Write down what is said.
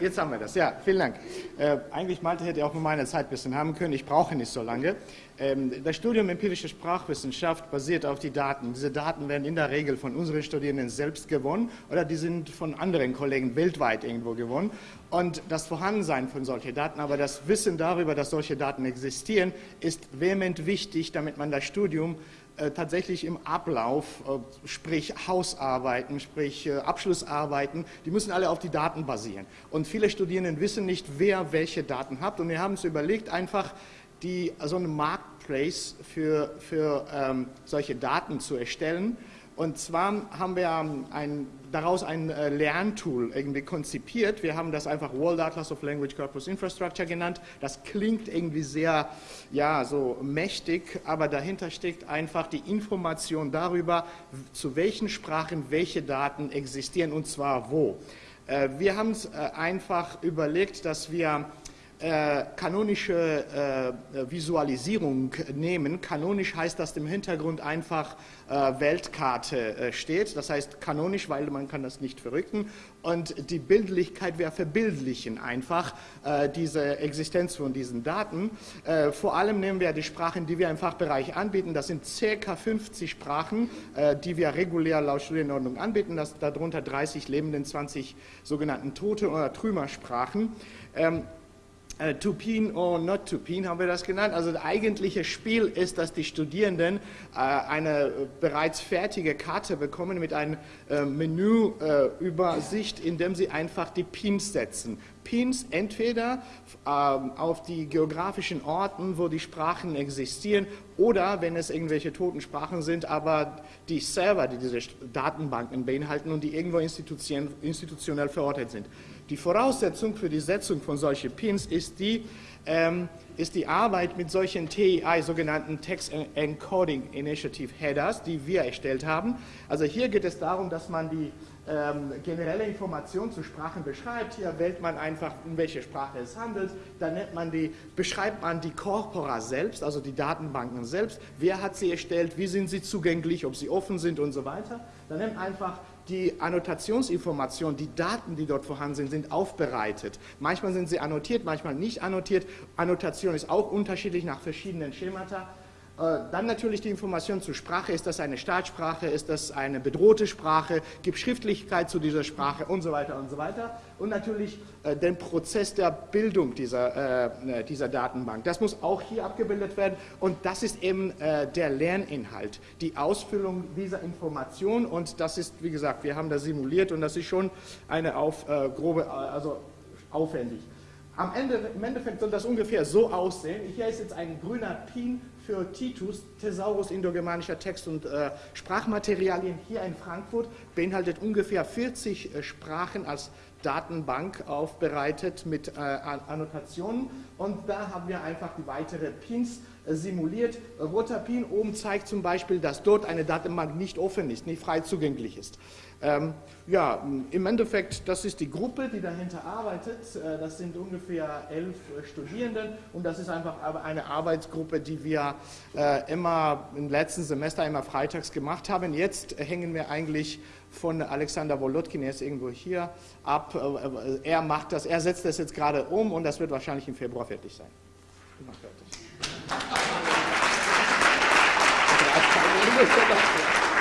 Jetzt haben wir das, ja, vielen Dank. Äh, eigentlich Malte hätte auch nur meine Zeit ein bisschen haben können, ich brauche nicht so lange. Ähm, das Studium empirische Sprachwissenschaft basiert auf die Daten. Diese Daten werden in der Regel von unseren Studierenden selbst gewonnen oder die sind von anderen Kollegen weltweit irgendwo gewonnen. Und das Vorhandensein von solchen Daten, aber das Wissen darüber, dass solche Daten existieren, ist vehement wichtig, damit man das Studium tatsächlich im Ablauf, äh, sprich Hausarbeiten, sprich äh, Abschlussarbeiten, die müssen alle auf die Daten basieren. Und viele Studierenden wissen nicht, wer welche Daten hat. Und wir haben uns überlegt, einfach die, so einen Marketplace für, für ähm, solche Daten zu erstellen. Und zwar haben wir ein, daraus ein äh, Lerntool irgendwie konzipiert. Wir haben das einfach World Atlas of Language Corpus Infrastructure genannt. Das klingt irgendwie sehr, ja, so mächtig, aber dahinter steckt einfach die Information darüber, zu welchen Sprachen welche Daten existieren und zwar wo. Äh, wir haben es äh, einfach überlegt, dass wir äh, kanonische äh, Visualisierung nehmen. Kanonisch heißt, dass im Hintergrund einfach äh, Weltkarte äh, steht. Das heißt kanonisch, weil man kann das nicht verrücken. Und die Bildlichkeit wäre verbildlichen einfach äh, diese Existenz von diesen Daten. Äh, vor allem nehmen wir die Sprachen, die wir im Fachbereich anbieten. Das sind ca. 50 Sprachen, die wir regulär laut Studienordnung anbieten. Das, darunter 30 lebenden, 20 sogenannten Tote- oder Trümmersprachen. Ähm, äh, Tupin or not Tupin haben wir das genannt. Also das eigentliche Spiel ist, dass die Studierenden äh, eine bereits fertige Karte bekommen mit einer äh, Menüübersicht, in dem sie einfach die Pins setzen. Pins entweder ähm, auf die geografischen Orten, wo die Sprachen existieren, oder wenn es irgendwelche toten Sprachen sind, aber die Server, die diese Datenbanken beinhalten und die irgendwo institutionell verortet sind. Die Voraussetzung für die Setzung von solchen Pins ist die, ähm, ist die Arbeit mit solchen TEI, sogenannten Text Encoding Initiative Headers, die wir erstellt haben. Also hier geht es darum, dass man die ähm, generelle Informationen zu Sprachen beschreibt. Hier wählt man einfach, in welche Sprache es handelt. Dann nennt man die, beschreibt man die Corpora selbst, also die Datenbanken selbst. Wer hat sie erstellt? Wie sind sie zugänglich? Ob sie offen sind und so weiter. Dann nimmt einfach die Annotationsinformationen, die Daten, die dort vorhanden sind, sind aufbereitet. Manchmal sind sie annotiert, manchmal nicht annotiert. Annotation ist auch unterschiedlich nach verschiedenen Schemata. Äh, dann natürlich die Information zur Sprache. Ist das eine Staatssprache? Ist das eine bedrohte Sprache? Gibt Schriftlichkeit zu dieser Sprache? Und so weiter und so weiter. Und natürlich äh, den Prozess der Bildung dieser, äh, dieser Datenbank. Das muss auch hier abgebildet werden. Und das ist eben der Lerninhalt, die Ausfüllung dieser Information. Und das ist, wie gesagt, wir haben das simuliert und das ist schon eine auf, grobe, also aufwendig. Am Ende, Im Endeffekt soll das ungefähr so aussehen. Hier ist jetzt ein grüner Pin für Titus, Thesaurus indogermanischer Text- und äh, Sprachmaterialien hier in Frankfurt, beinhaltet ungefähr 40 äh, Sprachen als Datenbank aufbereitet mit äh, Annotationen und da haben wir einfach die weiteren Pins äh, simuliert. Roter Pin oben zeigt zum Beispiel, dass dort eine Datenbank nicht offen ist, nicht frei zugänglich ist. Ähm, ja, im Endeffekt, das ist die Gruppe, die dahinter arbeitet. Äh, das sind ungefähr elf äh, Studierenden und das ist einfach eine Arbeitsgruppe, die wir äh, immer im letzten Semester immer freitags gemacht haben. Jetzt hängen wir eigentlich von Alexander Wolotkin, er ist irgendwo hier, ab. Er macht das, er setzt das jetzt gerade um und das wird wahrscheinlich im Februar fertig sein. Fertig.